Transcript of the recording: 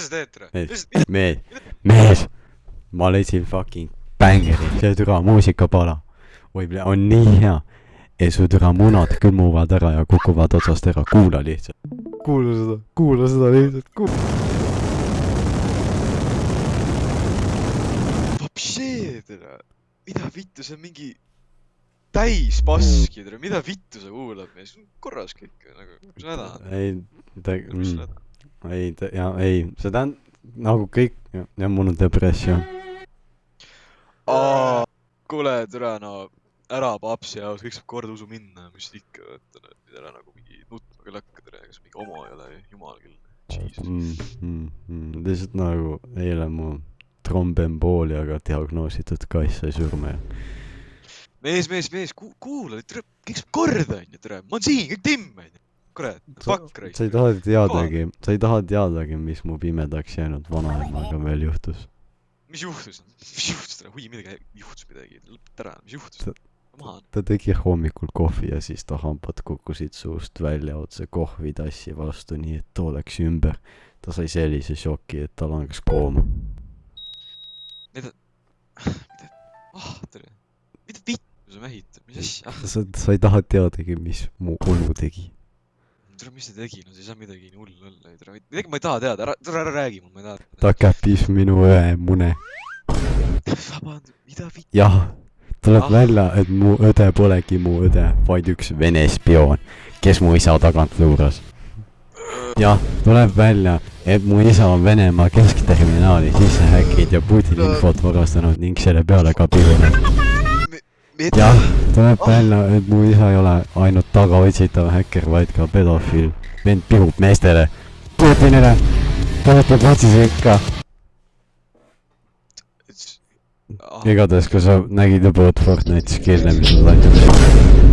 mida sa teed, tere? mees, mees, mees, ma leidsin fucking bängeri, see türa muusikapala. oi, on nii hea. ja su türa munad külmuvad ära ja kukuvad otsast ära, kuula lihtsalt. kuula seda, kuula seda lihtsalt, kuula. Vapšee, tere. mida vittu, see on mingi täis paski, tere, mida vittu sa kuulad, mees, korras kõik nagu, mis häda on? ei, ta mm? ei, ja ei, see tähendab nagu kõik, ja mul on depressioon. aa, kuule, tere, no ära papsi jaoks, kõik saab kord usu minna, mis ikka, vaata, ära nagu mingi nutma küll hakka, tere, kas mingi homo ei ole, jumal küll. Mm,. Mm, mm, lihtsalt nagu eile mu trombembooliaga diagnoositud kass sai surma ja mees, mees, mees, kuula, tere, kõik saab korda, onju, tere, ma olen siin, kõik timm, onju. kurat, sa, fuck, sa raisk ei. taha teadagi, sa ei taha teadagi, mis mu pimedaks jäänud vanaemaga veel juhtus. mis juhtus, mis juhtus, hui, midagi juhtus midagi, lõpeta ära, mis juhtus Ta-? tegi hommikul kohvi ja siis ta hambad kukkusid suust välja otse kohvitassi vastu, nii et too läks ümber. ta sai sellise šoki, et ta langes kooma. mida, mida, ah, tere, mida vittu sa mähitad, mis asja, sa, sa ei taha teadagi, mis mu onu tegi. tere, mis ta tegi, no see ei saa midagi nii hullu olla, tere, midagi ma ei taha teada, ära, tere, ära räägi mulle, ma ei taha. ta käppis minu õe mune. vabandust, mida vittu, jah, tuleb Ah. välja, et mu õde polegi mu õde, vaid üks vene spioon, kes mu isa tagant luuras. jah, tuleb välja, et mu isa on Venemaa keskterminaali sisse häkkinud ja Putini infot varastanud ning selle peale ka pidunud. jah, tuleb Ah. välja, et mu isa ei ole ainult tagaotsitav häkker, vaid ka pedofiil. vend pihub meestele, Putinile, toetab otsise ikka. ah, igatahes, kui sa nägid juba uut Fortnite'i skill'e, mis nad andsid,